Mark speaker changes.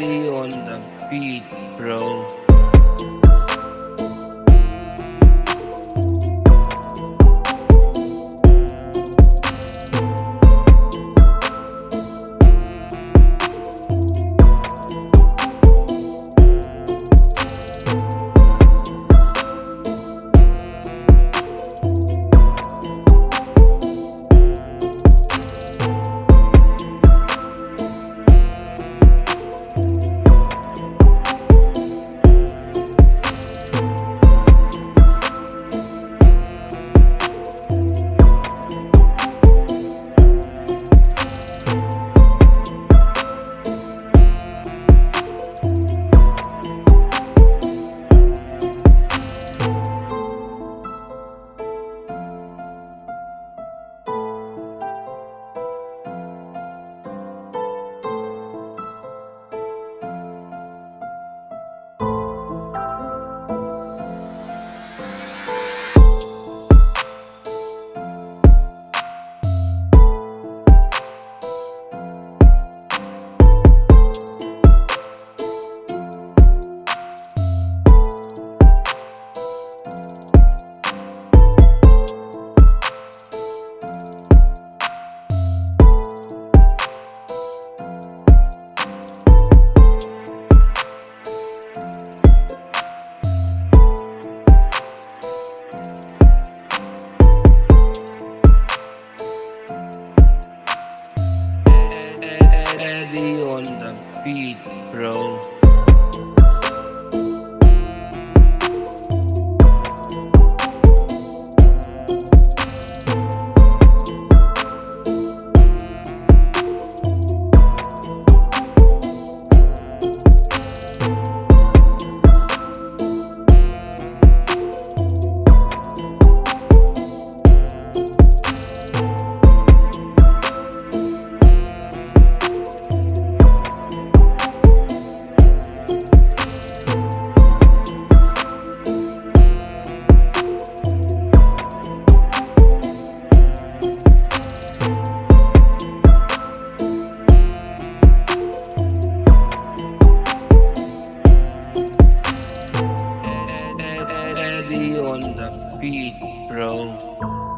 Speaker 1: be on the beat, bro. Eddie